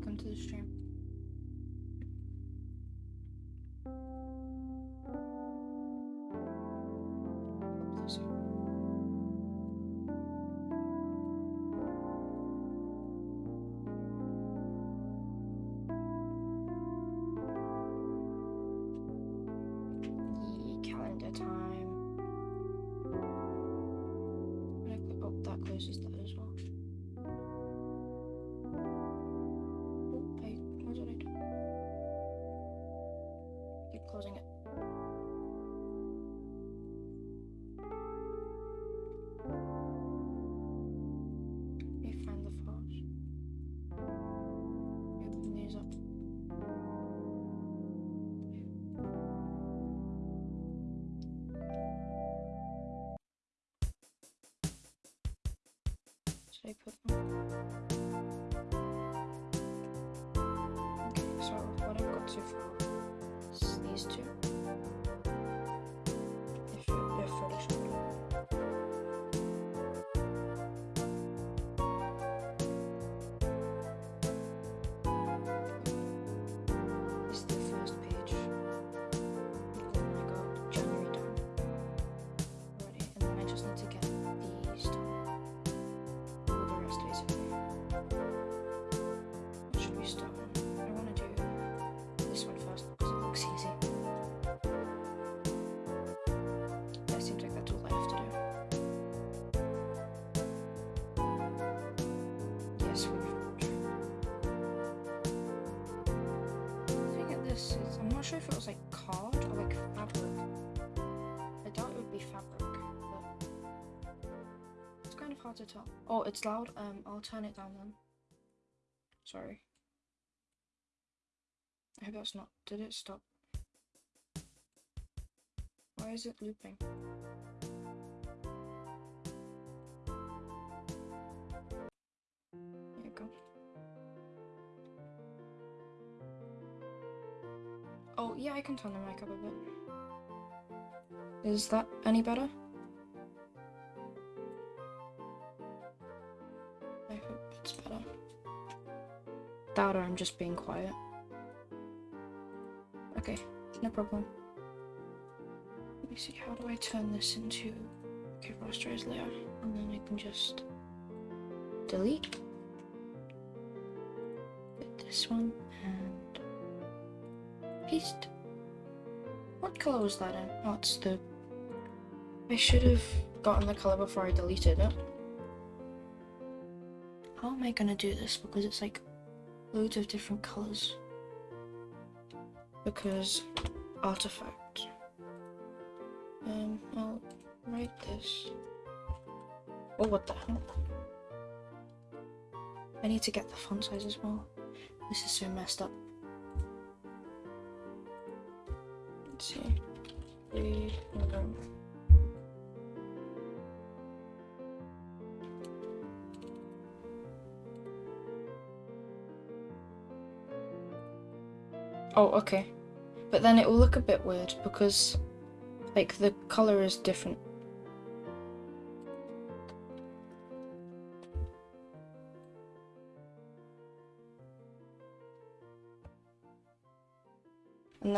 Welcome to the stream. Should I put them? Okay, so what I've got so far is these two. Not sure if it was like card or like fabric. I doubt it would be fabric, but it's kind of hard to tell. Oh, it's loud. Um, I'll turn it down then. Sorry. I hope that's not. Did it stop? Why is it looping? Yeah, I can turn the mic up a bit. Is that any better? I hope it's better. That or I'm just being quiet. Okay, no problem. Let me see, how do I turn this into okay, rasterize layer? And then I can just delete. Get this one and paste. What color was that in? Oh, it's the. I should have gotten the color before I deleted it. How am I gonna do this? Because it's like loads of different colors. Because artifact. Um, I'll write this. Oh, what the hell? I need to get the font size as well. This is so messed up. Three, um, Oh, okay. But then it will look a bit weird because, like, the color is different.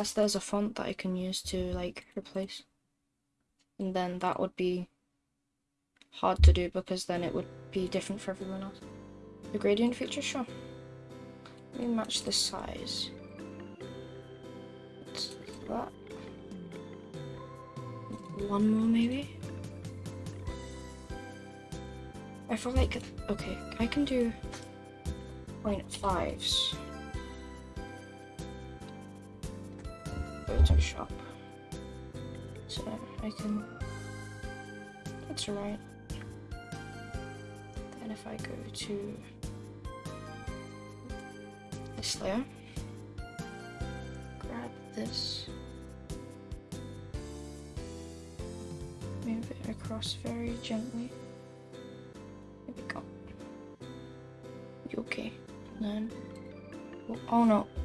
unless there's a font that I can use to like replace and then that would be hard to do because then it would be different for everyone else. The gradient feature, sure. Let me match the size. It's that. One more maybe? I feel like, okay, I can do 0.5s. Photoshop. So I can, that's right. Then if I go to this layer, grab this, move it across very gently. There we go. You okay? And then, oh, oh no, no.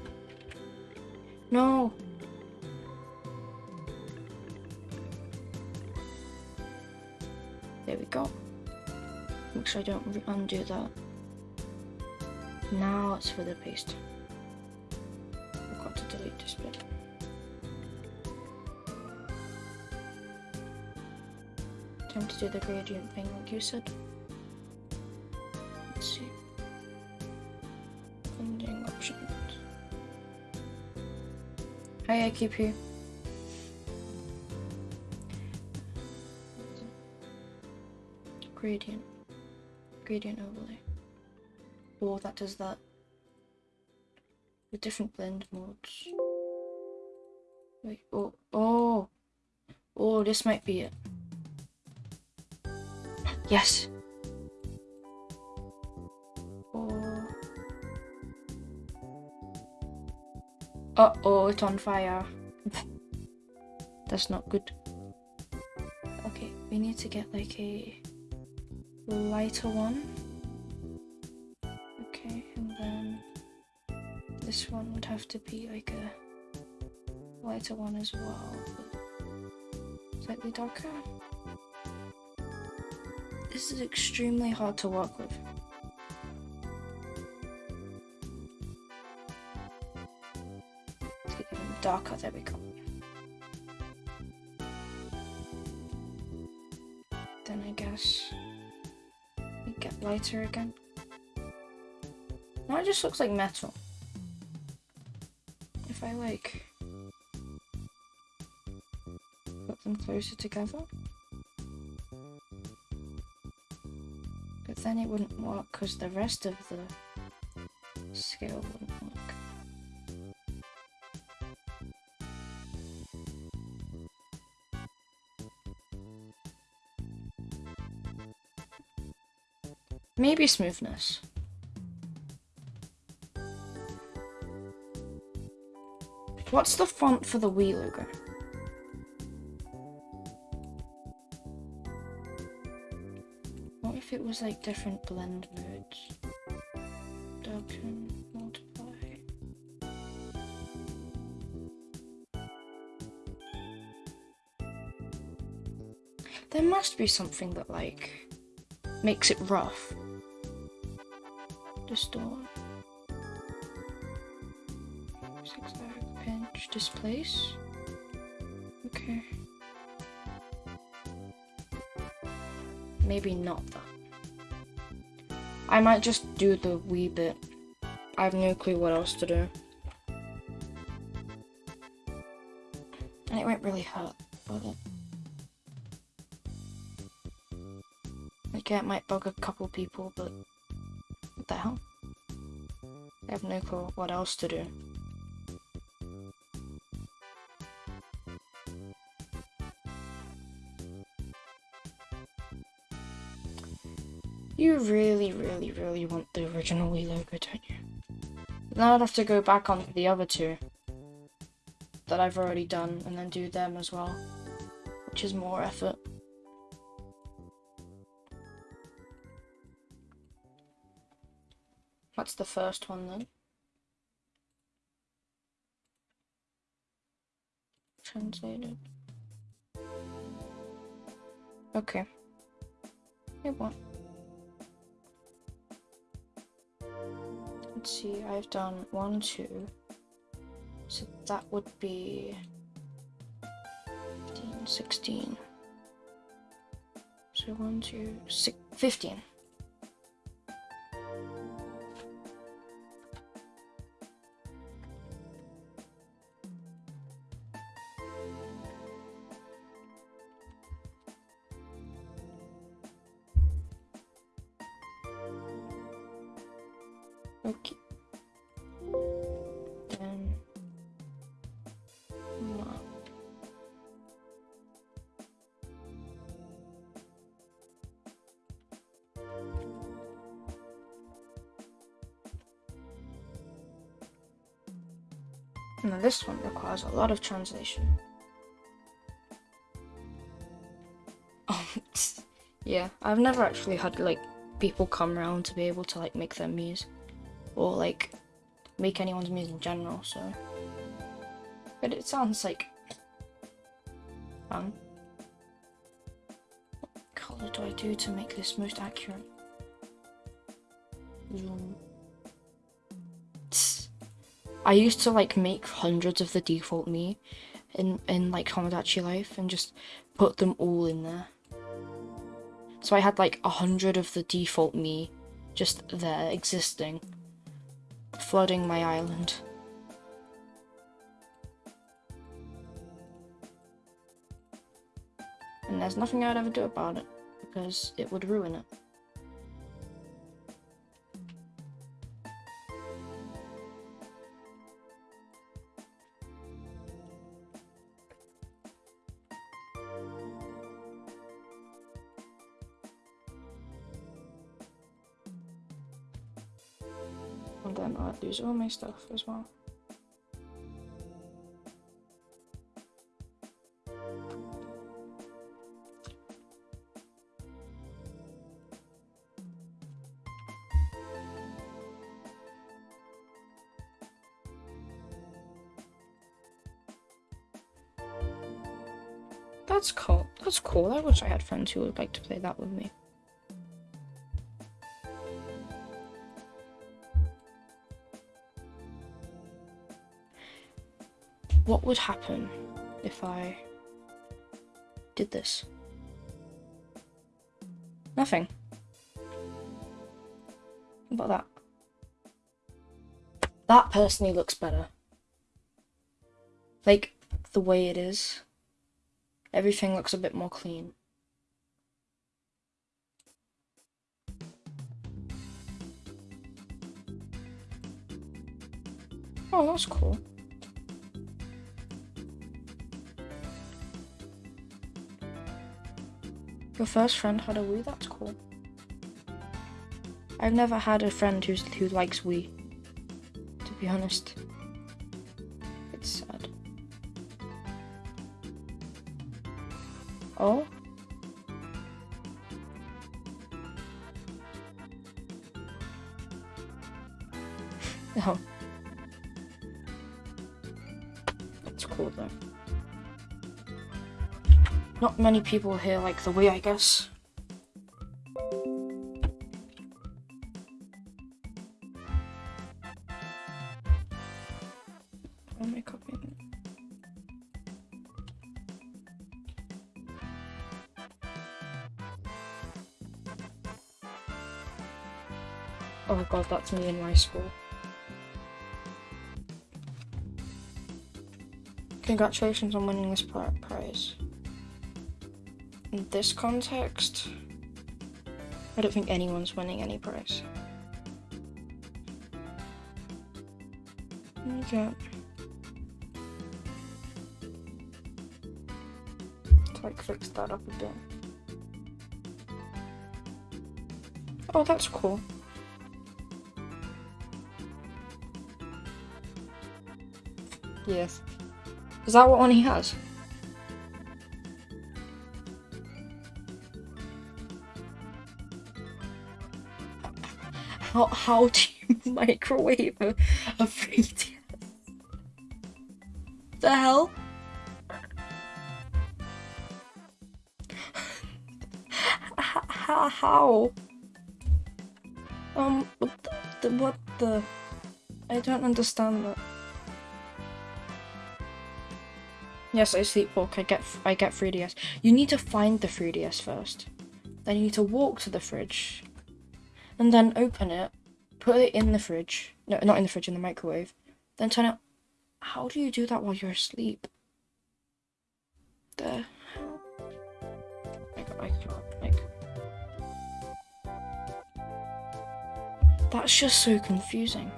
Don't undo that. Now it's for the paste. Forgot to delete this bit. Time to do the gradient thing like you said. Let's see. Blending options. Hi, I keep you. Gradient. Gradient overlay. Oh, that does that. With different blend modes. Wait, oh, oh! Oh, this might be it. Yes! Oh. Uh oh, it's on fire. That's not good. Okay, we need to get like a lighter one. Okay, and then this one would have to be like a lighter one as well, slightly darker. This is extremely hard to work with. Darker, there we go. Lighter again. Now it just looks like metal. If I like put them closer together. But then it wouldn't work because the rest of the scale wouldn't work. Maybe smoothness. What's the font for the Wii logo? What if it was like different blend modes? There must be something that like makes it rough. Distort. Six direct pinch. Displace. Okay. Maybe not that. I might just do the wee bit. I have no clue what else to do. And it won't really hurt, will it? Like, yeah, it might bug a couple people, but have clue what else to do. You really, really, really want the original Wii logo, don't you? Now I'd have to go back onto the other two that I've already done and then do them as well, which is more effort. That's the first one then. Translated. Okay. Hey, what? Let's see, I've done one, two. So that would be 15, 16. So one, two, six, 15. Okay. Then map. Now this one requires a lot of translation. yeah, I've never actually had like people come around to be able to like make their muse or like make anyone's music in general, so but it sounds like fun. What colour do I do to make this most accurate? Zoom. I used to like make hundreds of the default me in in like Tomodachi Life and just put them all in there. So I had like a hundred of the default me just there existing, flooding my island. And there's nothing I'd ever do about it because it would ruin it. Then all my stuff as well. That's cool. That's cool. I wish I had friends who would like to play that with me. Would happen if I did this? Nothing. What about that? That personally looks better. Like, the way it is. Everything looks a bit more clean. Oh, that's cool. Your first friend had a Wii? That's cool. I've never had a friend who's who likes Wii. To be honest. It's sad. Oh? oh. Many people here like the way, I guess. Oh god, that's me in my school. Congratulations on winning this prize. In this context, I don't think anyone's winning any prize. Okay. To like fix that up a bit. Oh, that's cool. Yes. Is that what one he has? How how do you microwave a, a 3DS? The hell? How? Um, what the, the what the? I don't understand that. Yes, I sleepwalk. I get I get 3DS. You need to find the 3DS first. Then you need to walk to the fridge, and then open it, put it in the fridge. No, not in the fridge, in the microwave. Then turn it. How do you do that while you're asleep? The hell? I can't. Like. That's just so confusing.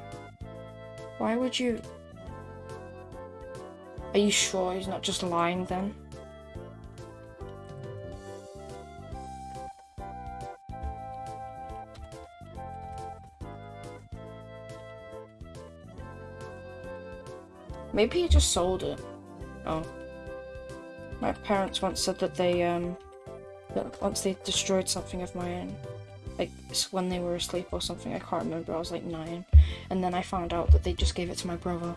Why would you? Are you sure he's not just lying then? Maybe he just sold it. Oh. My parents once said that they, um, that once they destroyed something of mine, like when they were asleep or something, I can't remember, I was like nine, and then I found out that they just gave it to my brother.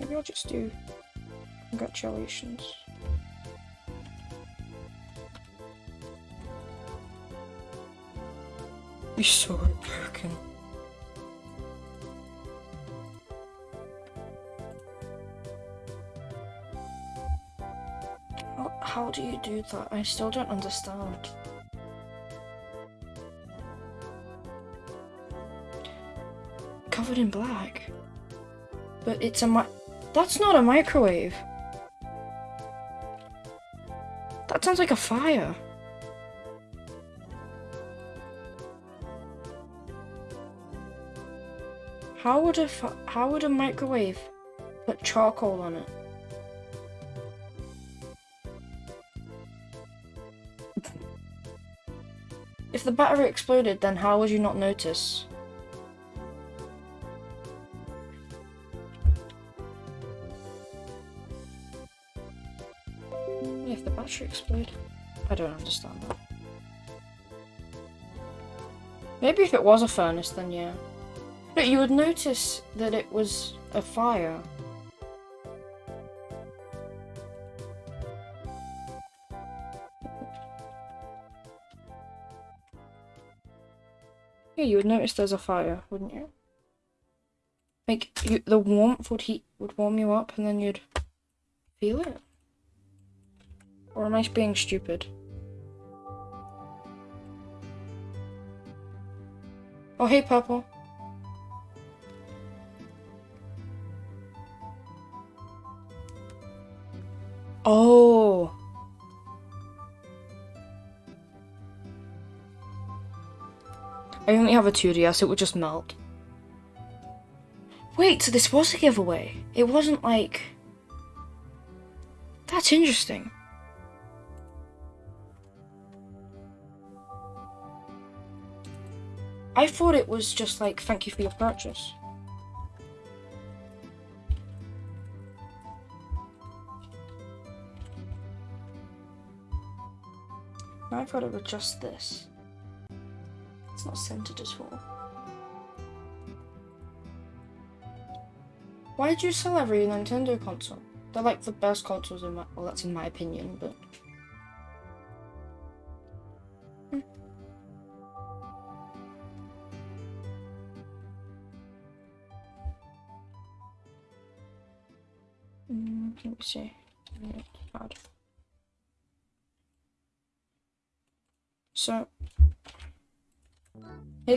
Maybe I'll just do congratulations. You're so broken. How, how do you do that? I still don't understand. Covered in black. But it's a mi- That's not a microwave. That sounds like a fire. How would a how would a microwave put charcoal on it? If the battery exploded, then how would you not notice? If the battery exploded? I don't understand that. Maybe if it was a furnace, then yeah. But you would notice that it was a fire. Yeah, you would notice there's a fire, wouldn't you? Like you, the warmth would heat would warm you up, and then you'd feel it. Or am I being stupid? Oh, hey, Purple. Oh. I only have a 2DS, it would just melt. Wait, so this was a giveaway? It wasn't like... That's interesting. I thought it was just like, thank you for your purchase. I thought it was just this. It's not centered at all. Why did you sell every Nintendo console? They're like the best consoles in my well that's in my opinion, but Hmm. Mm, let me see. Hard. So, hey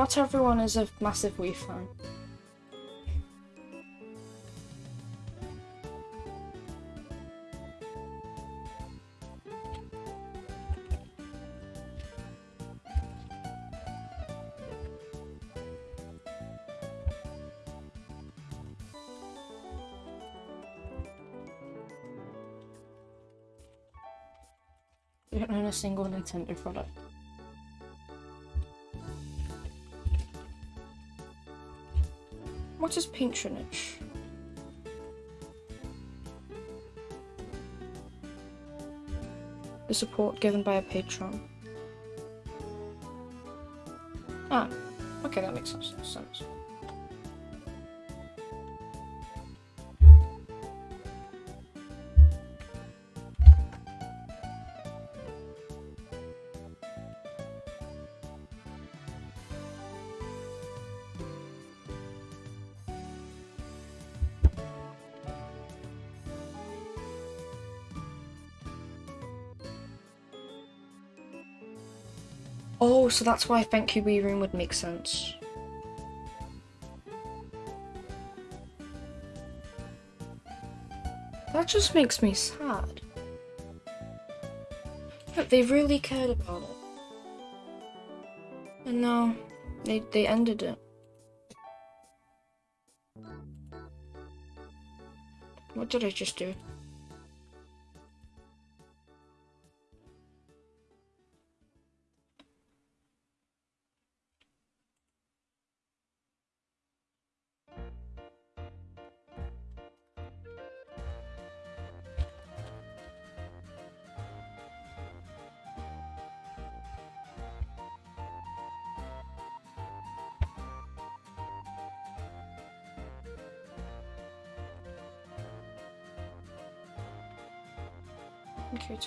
Not everyone is a massive Wii fan. You don't own a single Nintendo product. What is patronage? The support given by a patron. Ah, okay, that makes sense. sense. So that's why Thank You Wii Room would make sense. That just makes me sad. Look, they really cared about it. And now, they, they ended it. What did I just do?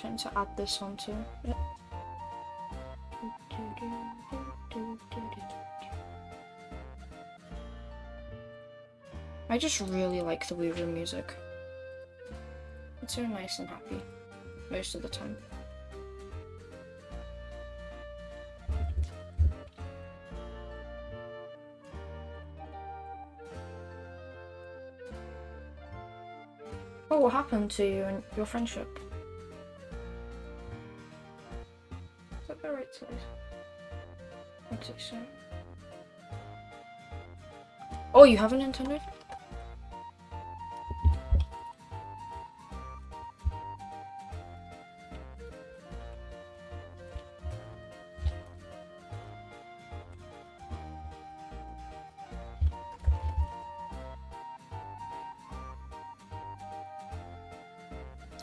To add this onto it. I just really like the Weaver music. It's so nice and happy most of the time. Oh, what happened to you and your friendship? So. Oh, you have a Nintendo?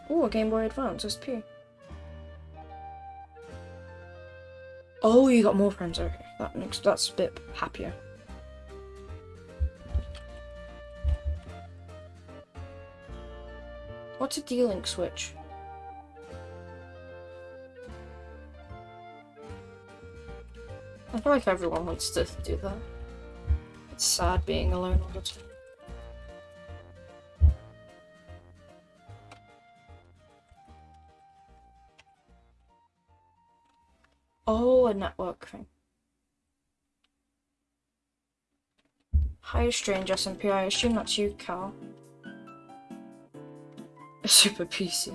Oh, a Game Boy Advance SP. Oh, you got more friends. Okay, that makes that's a bit happier. What's a D-Link switch? I feel like everyone wants to do that. It's sad being alone all the time. Oh, a network thing. Hi, strange SMP. I assume that's you, Cal. A super PC.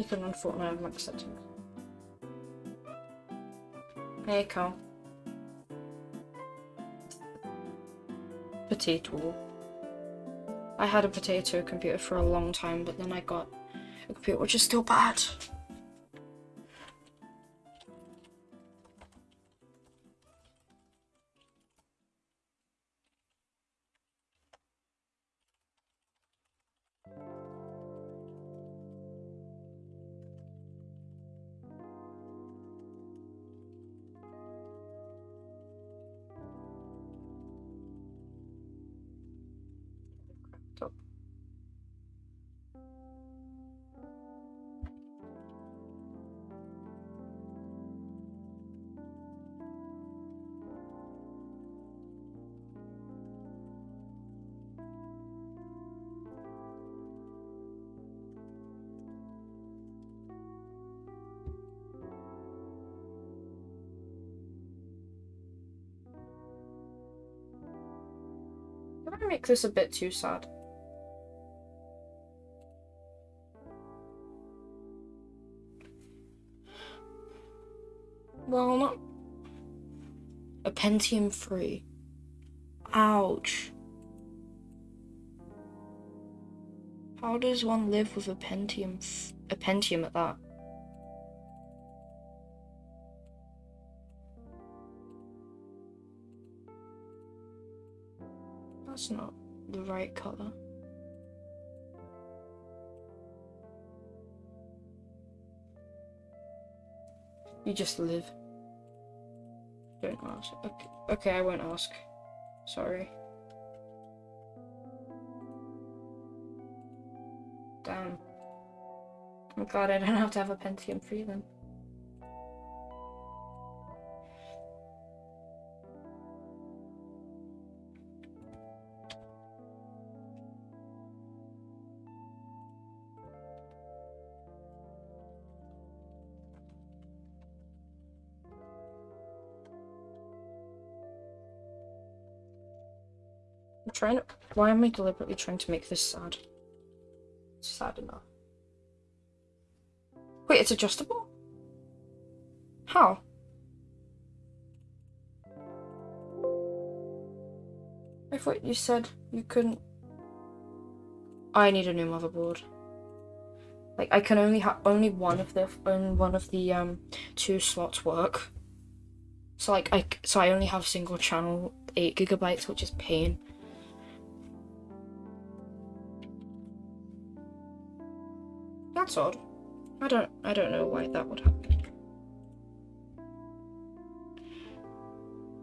You can run Fortnite with max settings. Hey, Cal. Potato. I had a potato computer for a long time, but then I got a computer which is still bad. Did I make this a bit too sad? Well, not a Pentium 3. Ouch. How does one live with a Pentium, a Pentium at that? The right color. You just live. Don't ask. Okay, okay I won't ask. Sorry. Damn. I'm glad I don't have to have a Pentium 3 then. Trying to. Why am I deliberately trying to make this sad? It's sad enough. Wait, it's adjustable? How? I thought you said you couldn't. I need a new motherboard. Like I can only have only one of the only one of the um two slots work. So like I so I only have single channel eight gigabytes, which is pain. That's odd. I don't I don't know why that would happen.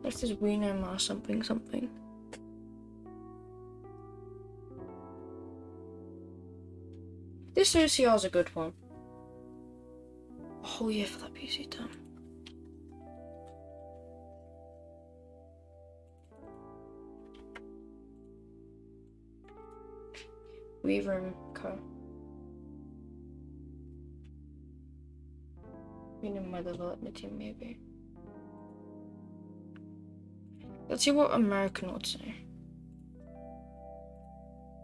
This is Wiener something something. This OCR is a good one. Oh, a whole year for that PC done. Room Co. Meaning my development team, maybe. Let's see what American would say.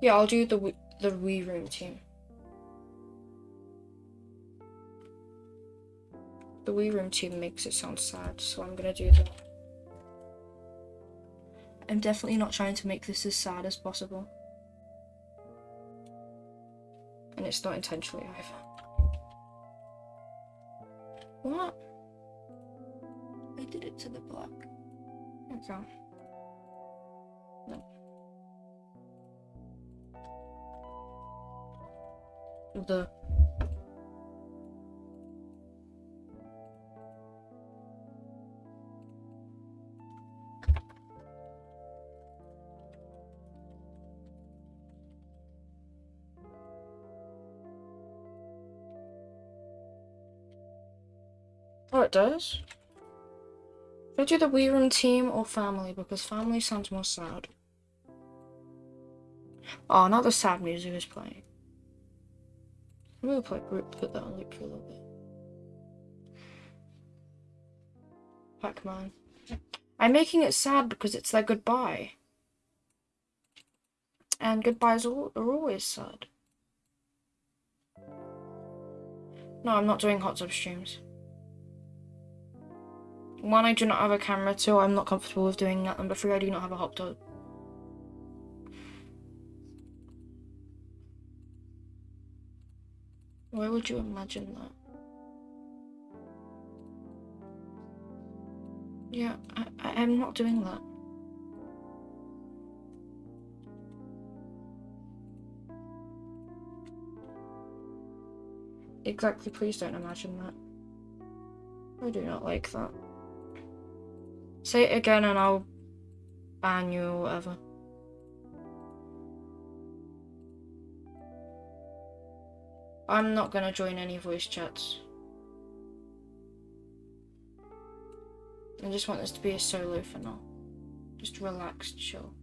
Yeah, I'll do the the Wii Room team. The Wii Room team makes it sound sad, so I'm gonna do that. I'm definitely not trying to make this as sad as possible. And it's not intentionally either. What? I did it to the block. black. Okay. No. The it does? Should I do the Wii Room team or family? Because family sounds more sad. Oh, not the sad music is playing. I'm gonna play, put that on loop for a little bit. Pac-Man. I'm making it sad because it's their goodbye. And goodbyes are always sad. No, I'm not doing hot tub streams. One, I do not have a camera. Two, I'm not comfortable with doing that. Number three, I do not have a hot tub. Why would you imagine that? Yeah, I, I, I'm not doing that. Exactly, please don't imagine that. I do not like that. Say it again and I'll ban you or whatever. I'm not gonna join any voice chats. I just want this to be a solo for now. Just relaxed, chill.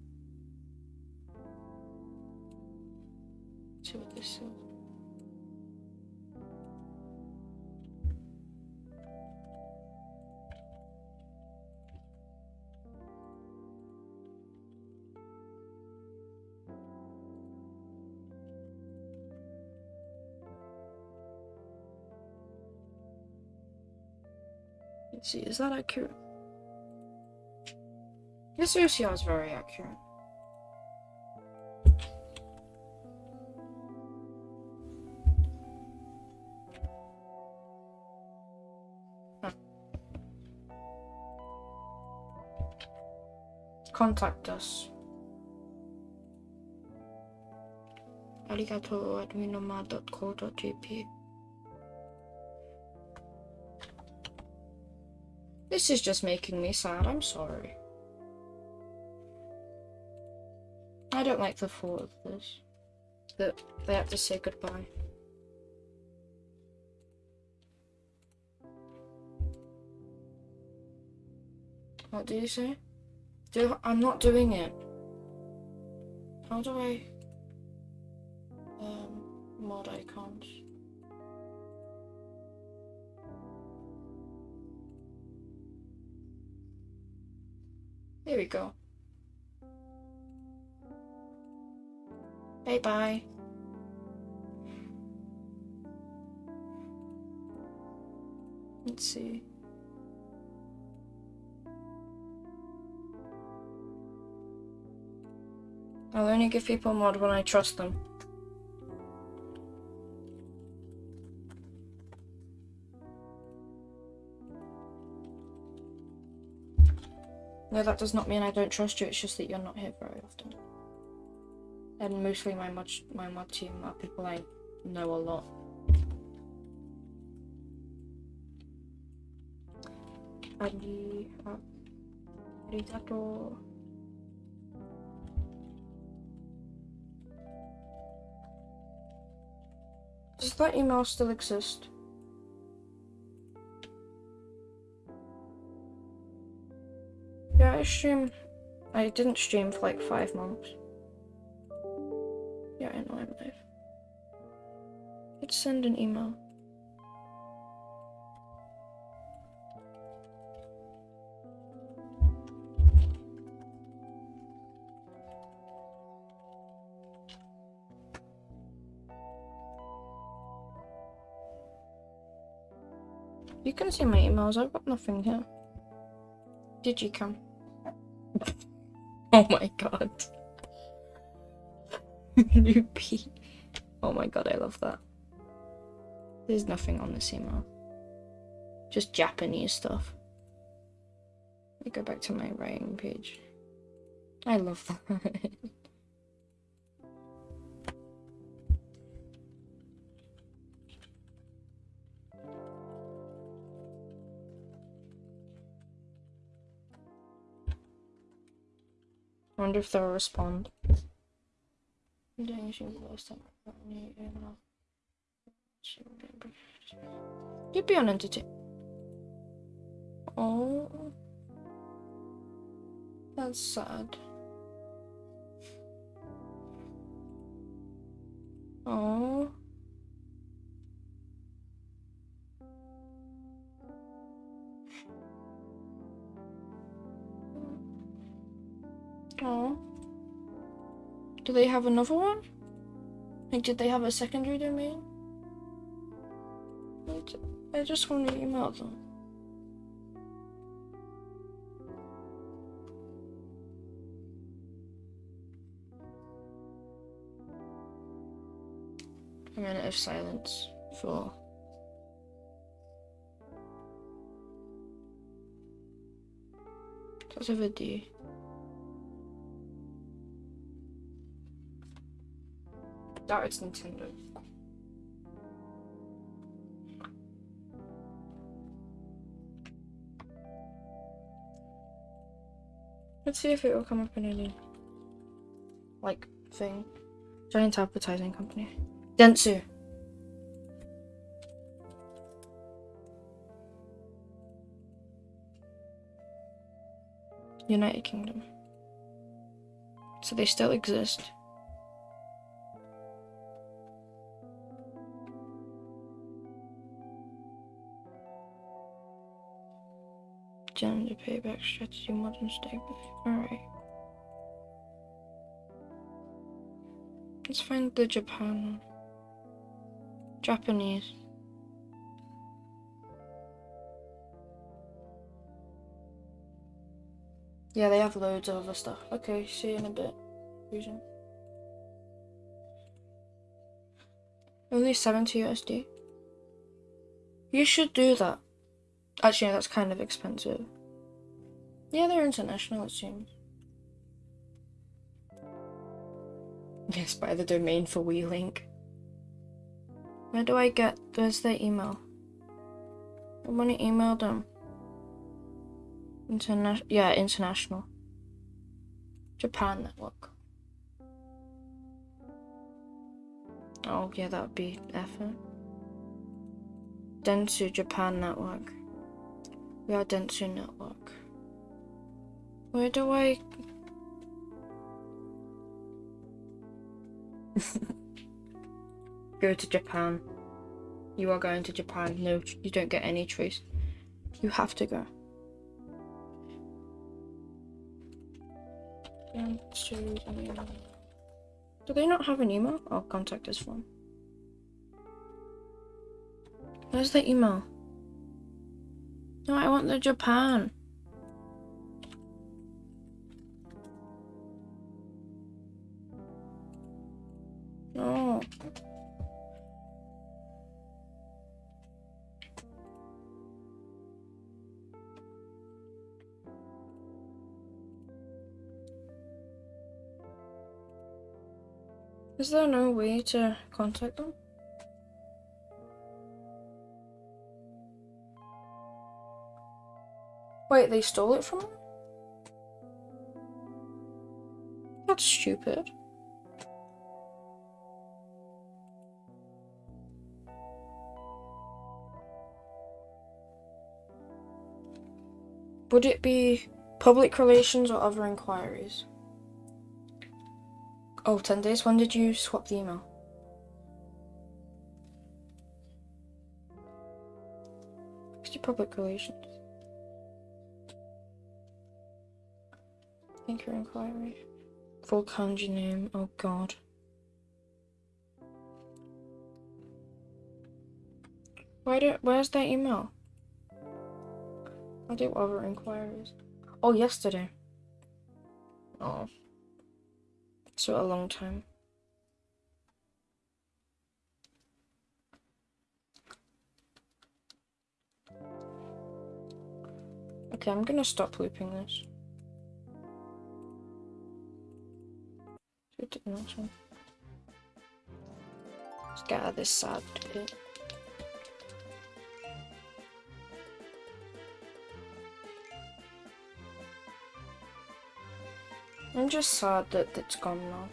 See what this is. See, is that accurate? This OCR is very accurate. Contact us. arigato at minoma.co.jp This is just making me sad, I'm sorry. I don't like the thought of this. That they have to say goodbye. What do you say? Do I'm not doing it. How do I um mod icons? There we go. Bye bye. Let's see. I'll only give people mod when I trust them. No, that does not mean I don't trust you, it's just that you're not here very often. And mostly my mod, my mod team are people I know a lot. Ari, arigato. Does that email still exist? I stream. I didn't stream for like five months. Yeah, I know I'm live. Let's send an email. You can see my emails, I've got nothing here. Did you come? oh my god. Loopy. Oh my god, I love that. There's nothing on this email. Just Japanese stuff. Let me go back to my writing page. I love that. wonder if they'll respond. You'd be on entertain. Oh, that's sad. Oh. Oh. Do they have another one? Like, did they have a secondary domain? I just want to email them. A minute of silence for That's a video. That it's Nintendo. Let's see if it will come up in any like thing. Giant advertising company. Dentsu. United Kingdom. So they still exist. Gender payback strategy modern statement. Alright. Let's find the Japan. Japanese. Yeah, they have loads of other stuff. Okay, see you in a bit. Fusion. Only 70 USD. You should do that. Actually, that's kind of expensive. Yeah, they're international, it seems. Yes, buy the domain for WeLink. Where do I get, where's their email? I want to email them. International, yeah, international. Japan network. Oh, yeah, that would be effort. Dentsu Japan network. We are Dentsu network. Where do I... Go to Japan. You are going to Japan. No, you don't get any choice. You have to go. Do they not have an email? Oh, contact us form. Where's the email? No, I want the Japan. No. Is there no way to contact them? Wait, they stole it from him? That's stupid. Would it be public relations or other inquiries? Oh, 10 days. When did you swap the email? Your public relations? Thank you, inquiry. Full kanji name. Oh god. Why do, where's that email? I do other inquiries. Oh, yesterday. Oh. So a long time. Okay, I'm gonna stop looping this. Let's get out of this sad. I'm just sad that it's gone now.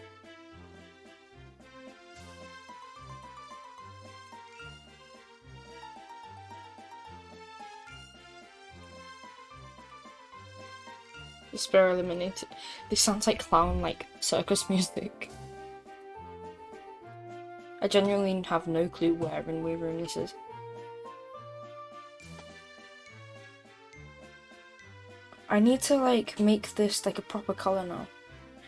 Despair eliminated. This sounds like clown, like circus music. I genuinely have no clue where in Wii Room this is. I need to like make this like a proper color now.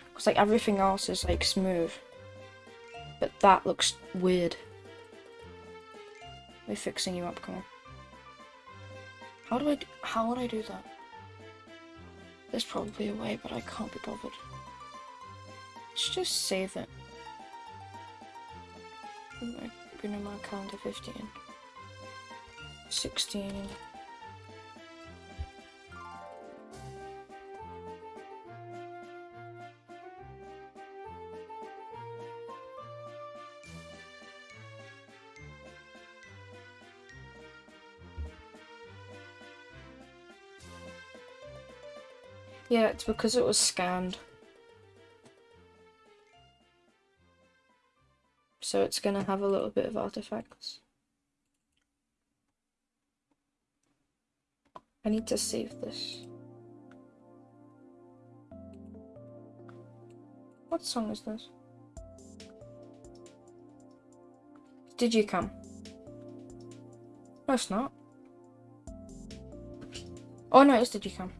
Because like everything else is like smooth. But that looks weird. We're fixing you up, come on. How do I do, how would I do that? There's probably a way, but I can't be bothered. Let's just save it. Bruno my calendar 15. 16. Yeah, it's because it was scanned. So it's gonna have a little bit of artifacts. I need to save this. What song is this? Did you come? No, it's not. Oh no, it's Did you come?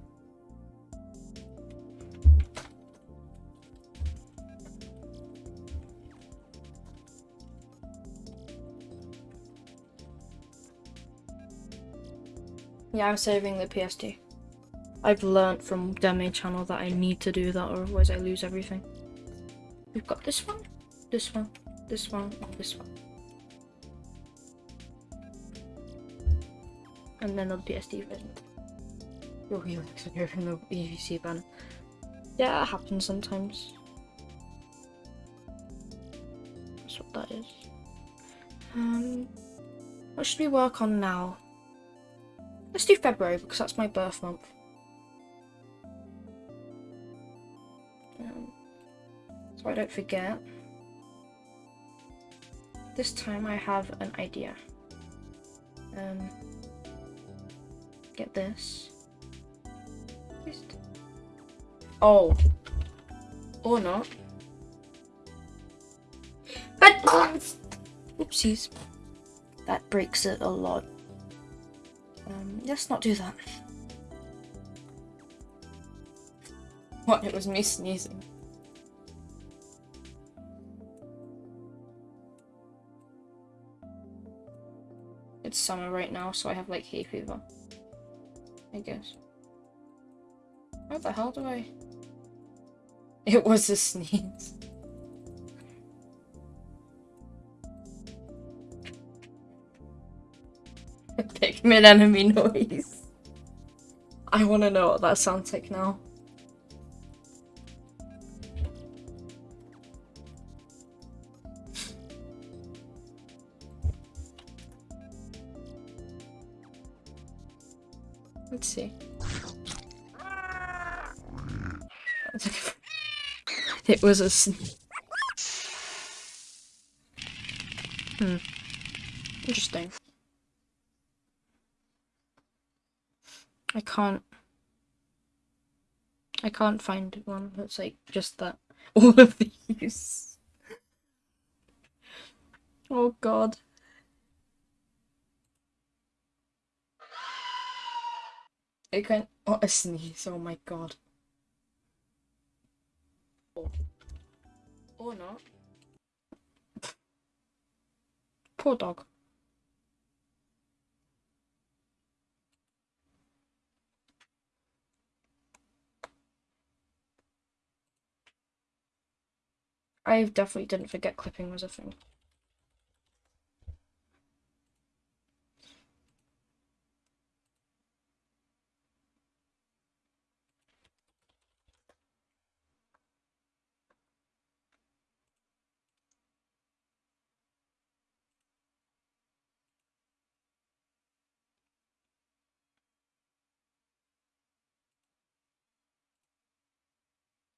Yeah, I'm saving the PSD. I've learnt from Demi channel that I need to do that or otherwise I lose everything. We've got this one, this one, this one, and this one. And then the PSD version. Oh, he looks like you're in the EVC banner. Yeah, it happens sometimes. That's what that is. Um, what should we work on now? Let's do February because that's my birth month. Um, so I don't forget. This time I have an idea. Um, get this. Oh. Or not. But oopsies. That breaks it a lot let's not do that. What, it was me sneezing. It's summer right now, so I have like hay fever. I guess. What the hell do I... It was a sneeze. Pikmin enemy noise. I want to know what that sounds like now. Let's see. It was a Hmm. Interesting. I can't. I can't find one that's like just that. All of these. Oh god. I can't. Oh, a sneeze. Oh my god. Oh. Or not. Poor dog. I definitely didn't forget clipping was a thing.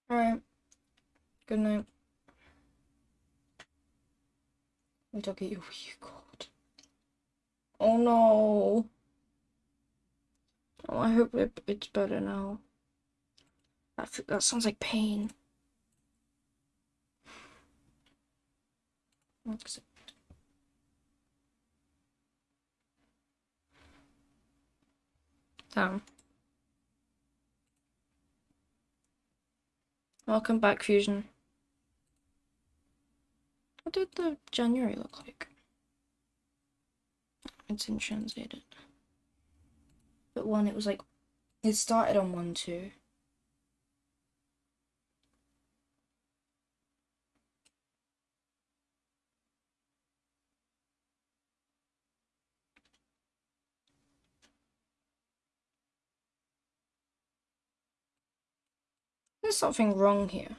Alright. Good night. Doggy, oh you god. Oh no. Oh, I hope it, it's better now. That, that sounds like pain. Damn. Welcome back, Fusion. What did the January look like? It's in translated. But one, it was like, it started on 1 2. There's something wrong here.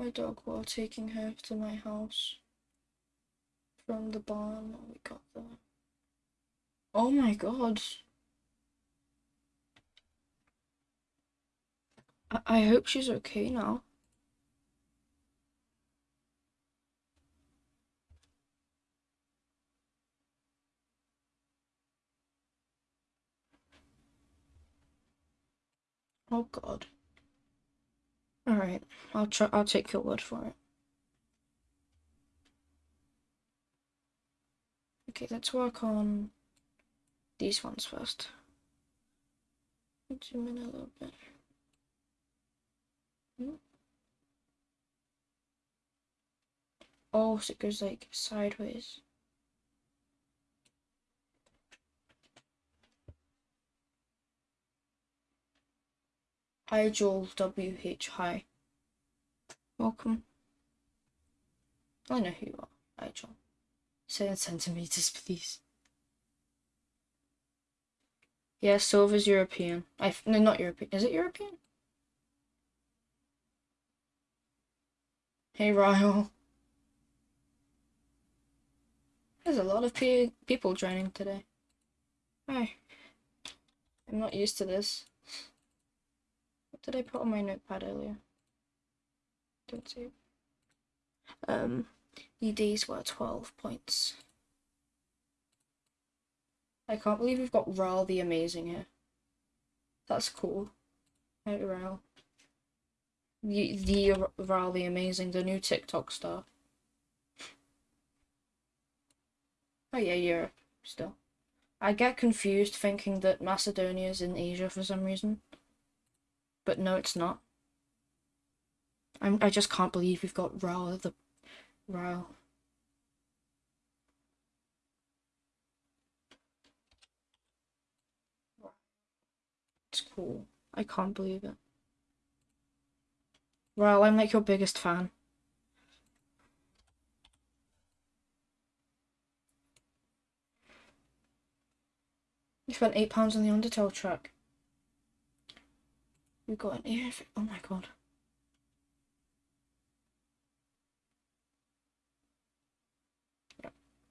My dog while taking her to my house from the barn we got there. Oh my god. I, I hope she's okay now. Oh god. Alright, I'll try I'll take your word for it. Okay, let's work on these ones first. Zoom in a little bit. Hmm. Oh, so it goes like sideways. Hi Joel WH, hi. Welcome. I know who you are. Hi Joel. Seven centimeters, please. Yeah, silver's European. I no, not European. Is it European? Hey Ryle. There's a lot of pe people joining today. Hi. I'm not used to this. Did I put on my notepad earlier? Don't see it. Um, the days were 12 points. I can't believe we've got Ral the Amazing here. That's cool. Hey, Ral. The, the Ral the Amazing, the new TikTok star. Oh yeah, Europe, still. I get confused thinking that Macedonia is in Asia for some reason but no, it's not. I'm, I just can't believe we've got Rao the Rao. It's cool. I can't believe it. Rao, I'm like your biggest fan. You spent eight pounds on the Undertale track. We got an ear. Oh my god.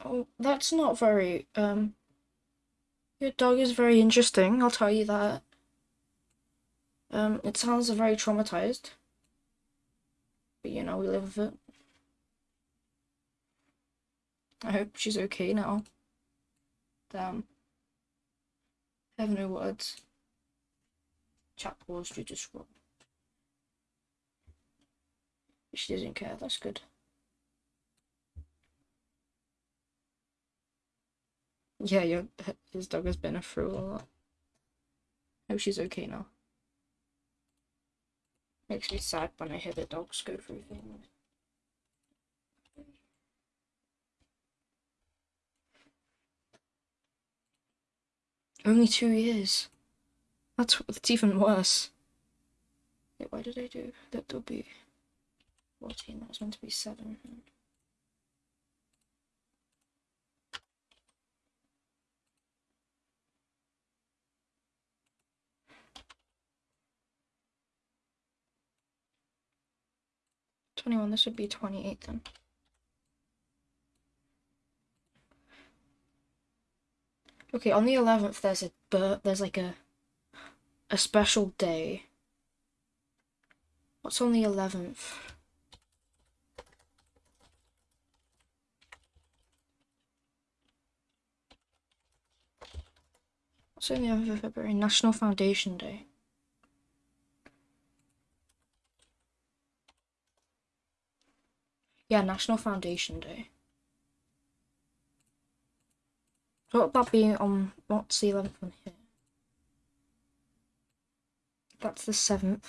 Oh, that's not very, um, your dog is very interesting, I'll tell you that. Um, it sounds very traumatized. But you know, we live with it. I hope she's okay now. Damn. I have no words. Chat paused due to scroll. She doesn't care, that's good. Yeah, your his dog has been through a lot. I hope she's okay now. Makes me sad when I hear the dogs go through things. Only two years. That's that's even worse. Wait, why did I do that? There'll be 14. That was meant to be 7. 21, this would be 28 then. Okay, on the 11th there's a but there's like a a special day. What's on the 11th? What's on the 11th of February? National Foundation Day. Yeah, National Foundation Day. What would that be on, what's the 11th one here? That's the 7th.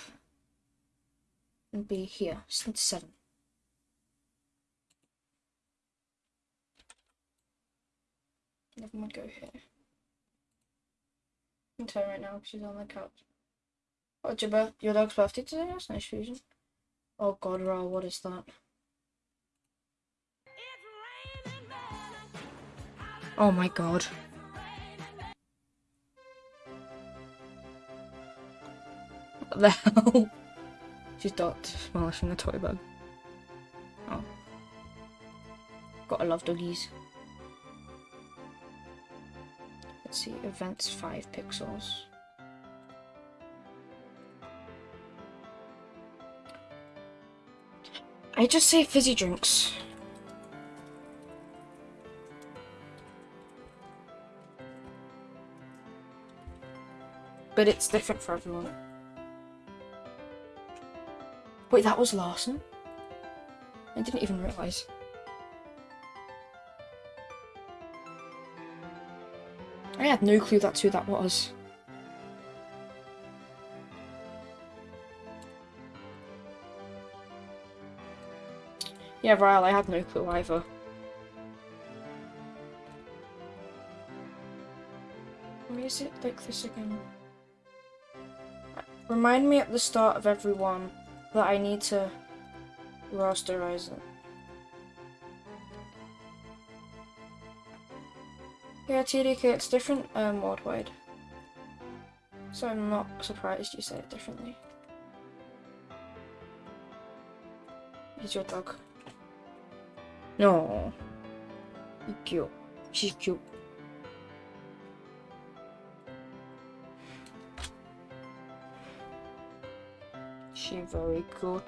And be here, the 7th. Never mind, go here. I can tell right now because she's on the couch. What's your, birth your dog's birthday today? That's nice fusion. Oh god, Ra, what is that? Oh my god. The hell? She's dot smashing the toy bug. Oh. Gotta love doggies. Let's see, events 5 pixels. I just say fizzy drinks. but it's different for everyone. Wait, that was Larson? I didn't even realise. I had no clue that's who that was. Yeah, Ryle, I had no clue either. Why is it like this again? Remind me at the start of every that I need to rasterize it. Yeah, TDK, it's different um, worldwide. So I'm not surprised you say it differently. He's your dog. No. He's cute. She's cute. She very good.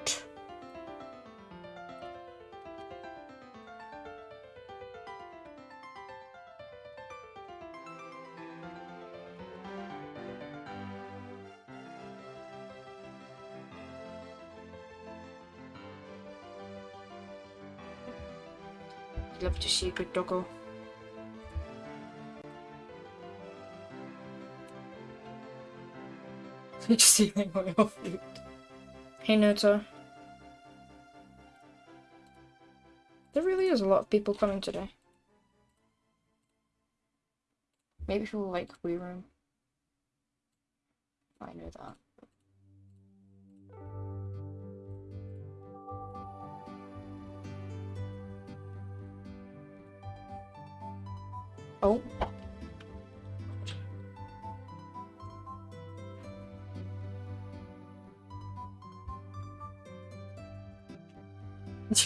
Love to see a good doggo. Just stealing my food. Hey Noto. There really is a lot of people coming today. Maybe people like Wii Room. I know that. Oh.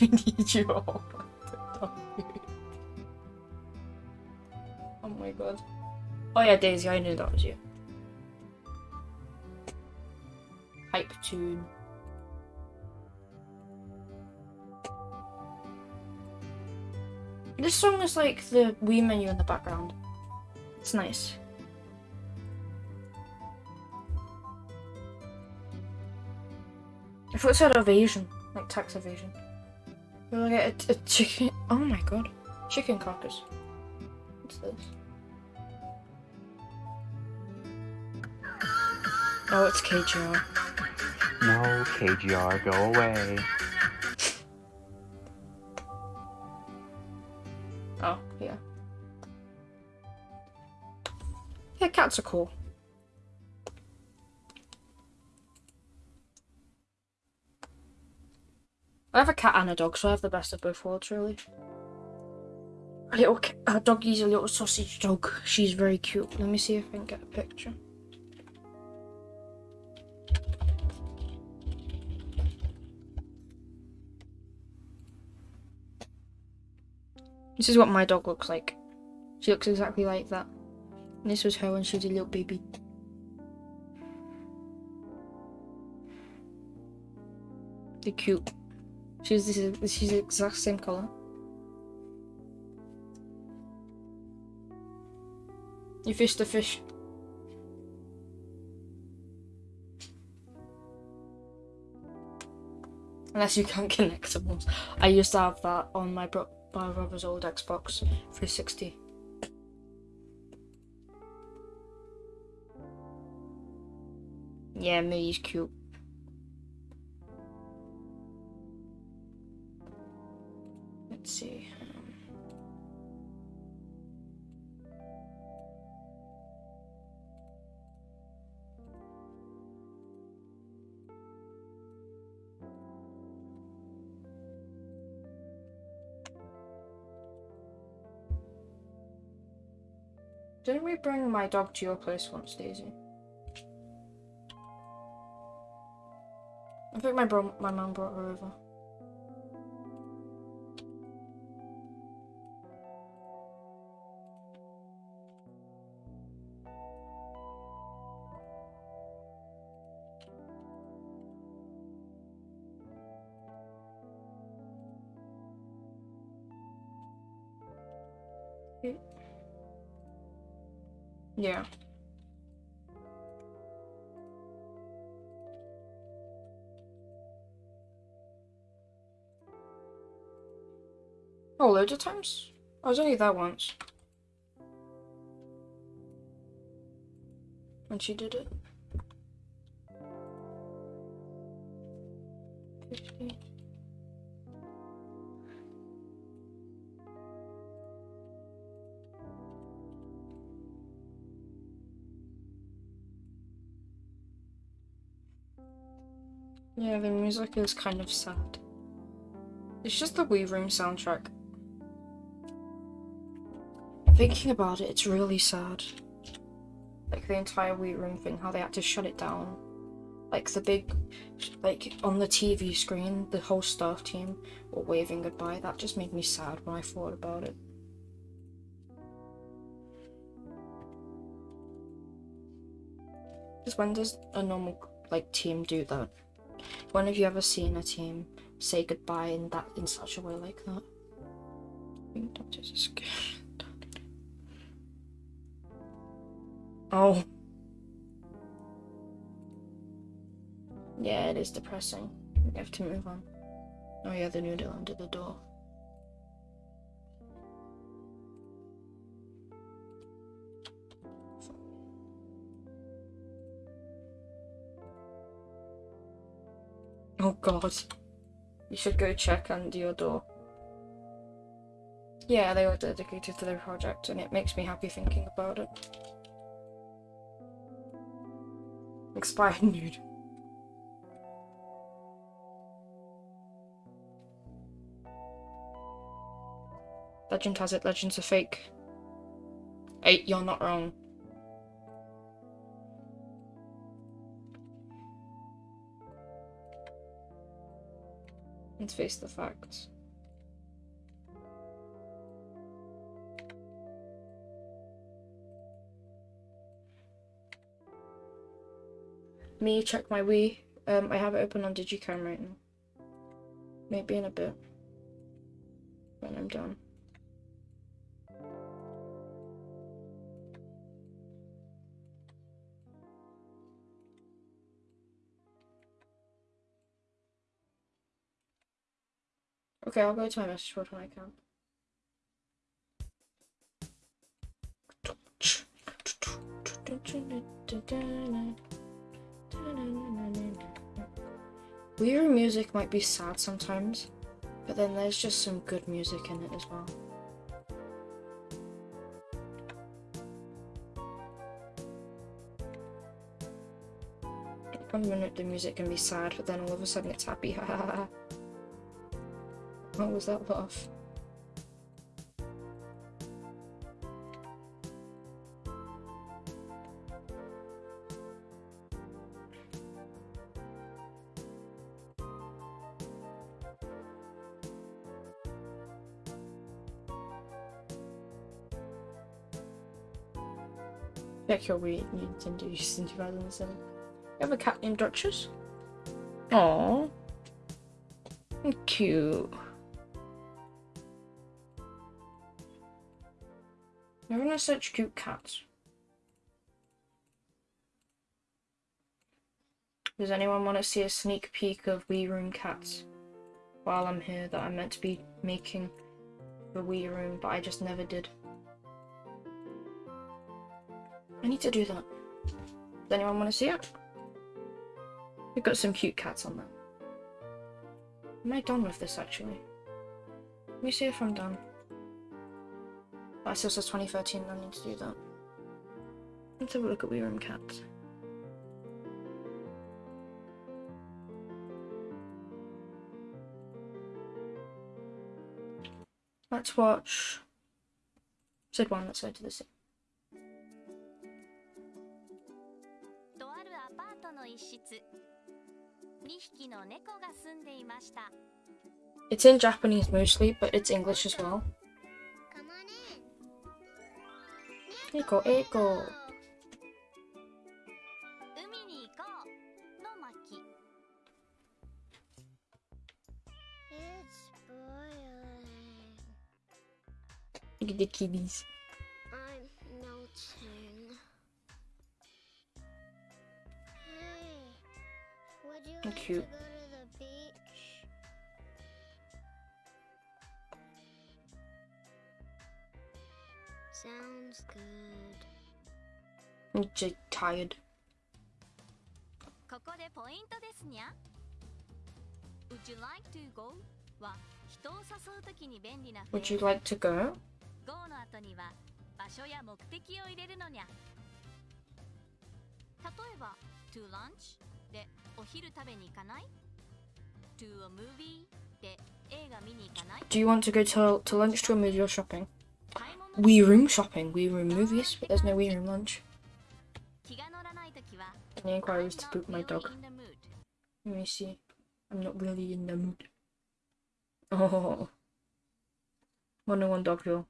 You need you all? oh my god. Oh yeah, Daisy, I knew that was you. Hype tune. This song is like the Wii menu in the background. It's nice. I thought it said evasion, like tax evasion. We'll get a, a chicken. Oh my god. Chicken carcass. What's this? Oh, it's KGR. No, KGR, go away. Oh, yeah. Yeah, cats are cool. I have a cat and a dog, so I have the best of both worlds, really. A little ca- a doggy's a little sausage dog. She's very cute. Let me see if I can get a picture. This is what my dog looks like. She looks exactly like that. And this was her when she was a little baby. They're cute. She's is she's the exact same color. You fished the fish. Unless you can't connect to ones. I used to have that on my bro my brother's old Xbox 360. Yeah, Millie's cute. Let's see. Didn't we bring my dog to your place once, Daisy? I think my bro my mum brought her over. Yeah. Oh, loads of times? I was only there once. When she did it. 50. Yeah, the music is kind of sad. It's just the Wii Room soundtrack. Thinking about it, it's really sad. Like the entire Wii Room thing, how they had to shut it down. Like the big, like on the TV screen, the whole staff team were waving goodbye. That just made me sad when I thought about it. Because when does a normal like team do that? When have you ever seen a team say goodbye in that in such a way like that? Oh. Yeah, it is depressing. We have to move on. Oh yeah, the noodle under the door. Oh god. You should go check under your door. Yeah, they were dedicated to their project, and it makes me happy thinking about it. Expired nude. Legend has it, legends are fake. Hey, you're not wrong. Let's face the facts. Me, check my Wii. Um, I have it open on Digicam right now. Maybe in a bit. When I'm done. Okay, I'll go to my message board when I can. Weird music might be sad sometimes, but then there's just some good music in it as well. One minute the music can be sad, but then all of a sudden it's happy. what was that laugh? Check your Wii Nintendo in 2007. You have a cat named Duchess? Aww. Cute. Everyone has such cute cats. Does anyone want to see a sneak peek of Wii Room cats? While I'm here that I'm meant to be making the Wii Room, but I just never did. I need to do that. Does anyone want to see it? We've got some cute cats on there. Am I done with this actually? Let me see if I'm done. That still says 2013, I need to do that. Let's have a look at Wii Room Cats. Let's watch Sid 1, let's go to the city. It's in Japanese mostly, but it's English as well. Nico, Eco. Look at the kitties. I'm melting. Hey, would you like Cute. to go to the beach? Sounds good. I'm just tired. Would you like to go? Would you like to go? Go lunch でお昼食べに行かない To a movie で映画見に行かない Do you want to go to, to lunch to a movie or shopping? Wii Room shopping, Wii Room movies, but there's no Wii Room lunch snake inquiries to poop my dog. Let me see. I'm not really in the mood. Oh. 101 Dogville.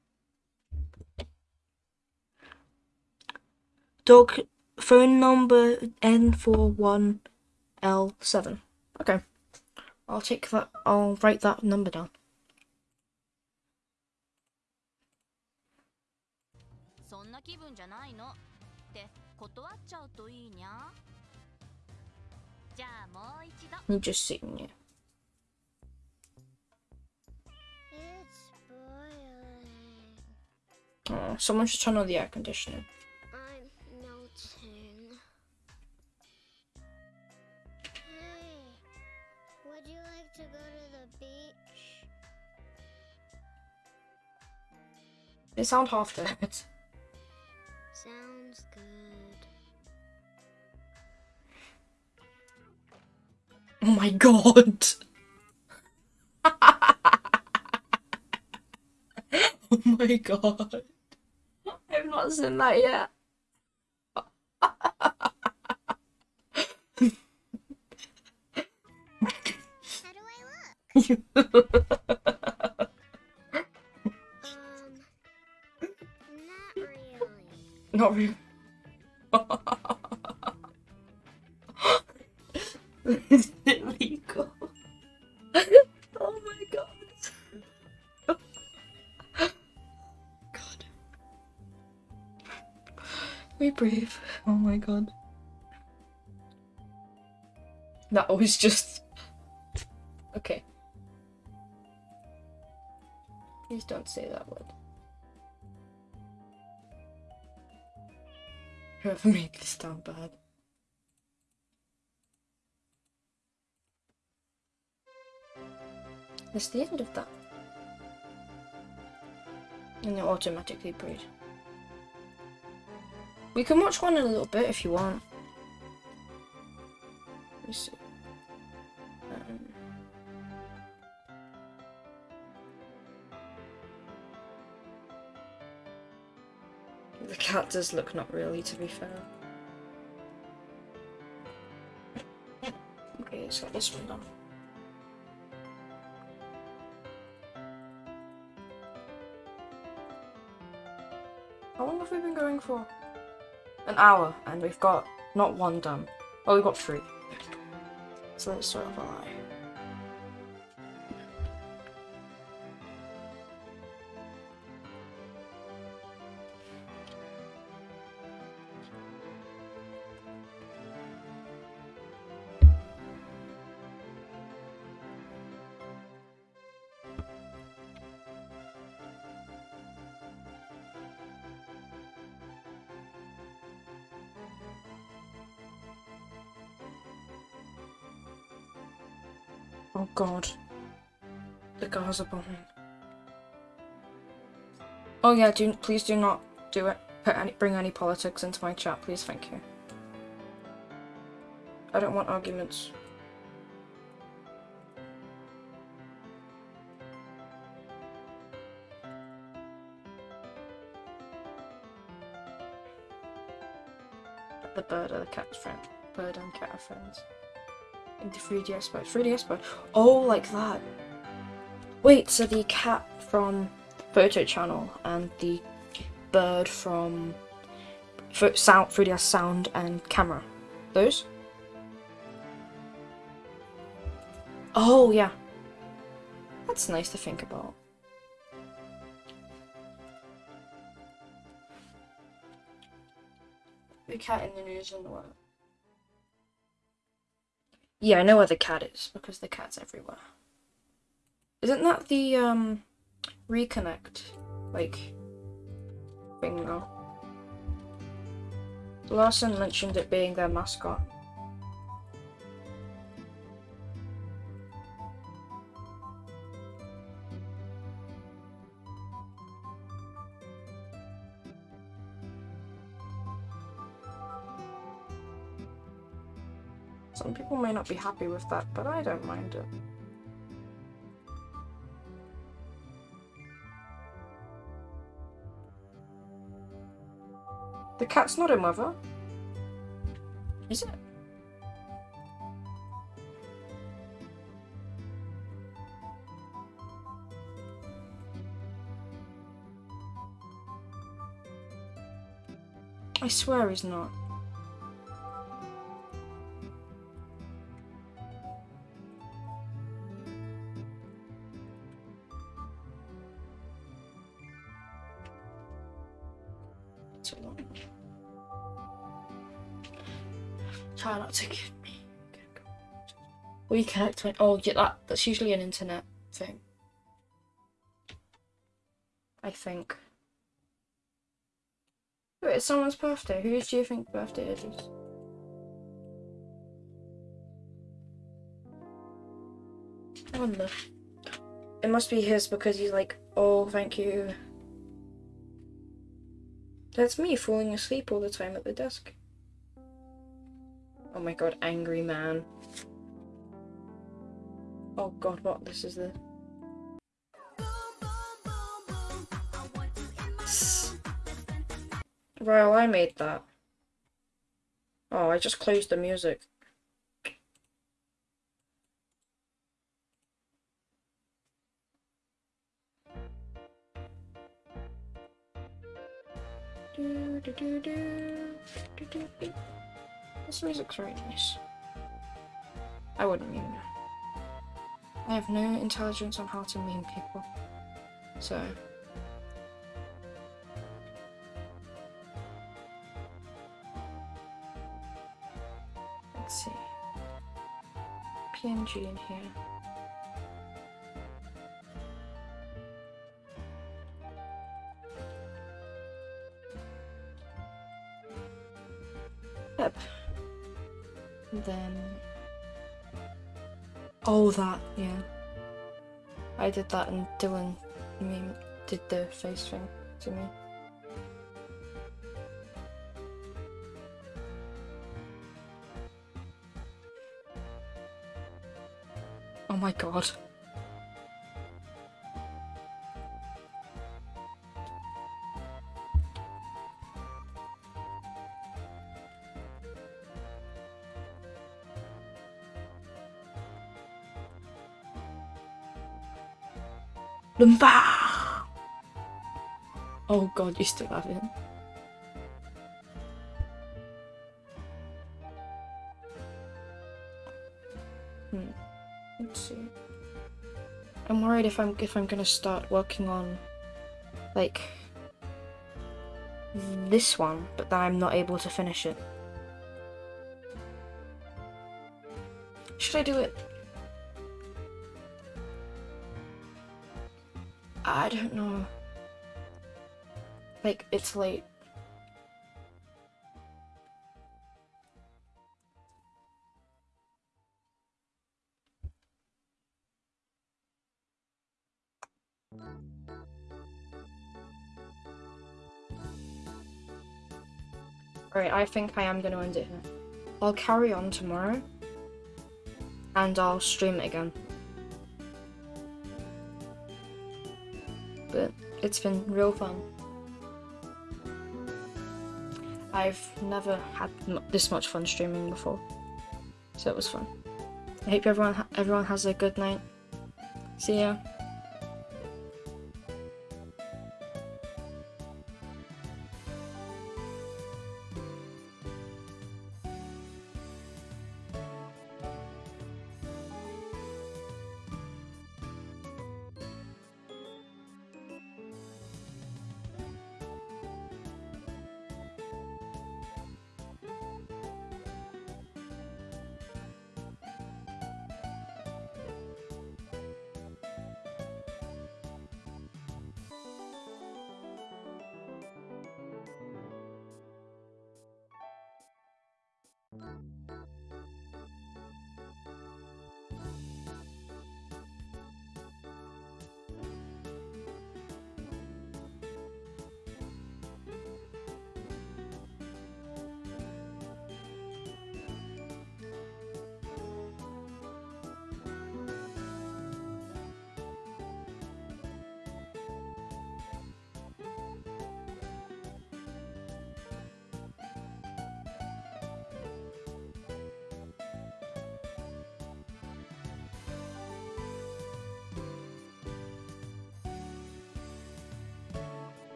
Dog phone number N41L7. Okay. I'll check that. I'll write that number down. 20th Oh, someone should turn on the air conditioning. I'm melting. Hey, would you like to go to the beach? They sound half dead. Oh my god. oh my god. I've not seen that yet. How do I look? Um, not really. Not really. It legal? oh my god. God. We breathe. Oh my god. That was just. Okay. Please don't say that word. Whoever made this sound bad. That's the end of that. And they automatically breed. We can watch one in a little bit if you want. Let me see. Um, the cat does look not really, to be fair. Okay, let's get this one done. For? An hour, and we've got not one done. Oh, we've got three. So let's start off a lie. God. The Gaza bombing. Oh yeah, do please do not do it. Put any bring any politics into my chat, please, thank you. I don't want arguments. The bird or the cat's friend. Bird and cat are friends. The 3DS mode. 3DS mode. Oh, like that. Wait, so the cat from Photo Channel and the bird from sound 3DS Sound and Camera. Those? Oh, yeah. That's nice to think about. The cat in the news and the world. Yeah, I know where the cat is because the cat's everywhere. Isn't that the um reconnect like thing though? Larson mentioned it being their mascot. People may not be happy with that, but I don't mind it. The cat's not a mother. Is it? I swear he's not. We connect to Oh, yeah, that that's usually an internet thing. I think. Wait, it's someone's birthday. Whose do you think birthday it is? I wonder. It must be his because he's like, oh, thank you. That's me falling asleep all the time at the desk. Oh my god, angry man. Oh god, what? This is the. Well, I made that. Oh, I just closed the music. Do, do, do. This music's very nice. I wouldn't meme. I have no intelligence on how to meme people. So. Let's see. PNG in here. Yep. Then. Oh, that, yeah. I did that and Dylan meme did the face thing to me. Oh my god. Lumba! Oh god, you still have it. Hmm. Let's see. I'm worried if I'm if I'm gonna start working on like this one, but then I'm not able to finish it. Should I do it? I don't know. Like, it's late. Alright, I think I am gonna end it here. I'll carry on tomorrow. And I'll stream it again. It's been real fun. I've never had this much fun streaming before. So it was fun. I hope everyone everyone has a good night. See ya.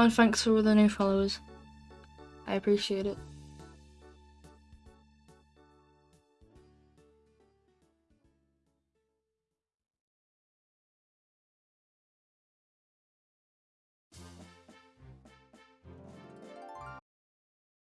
And thanks for all the new followers. I appreciate it.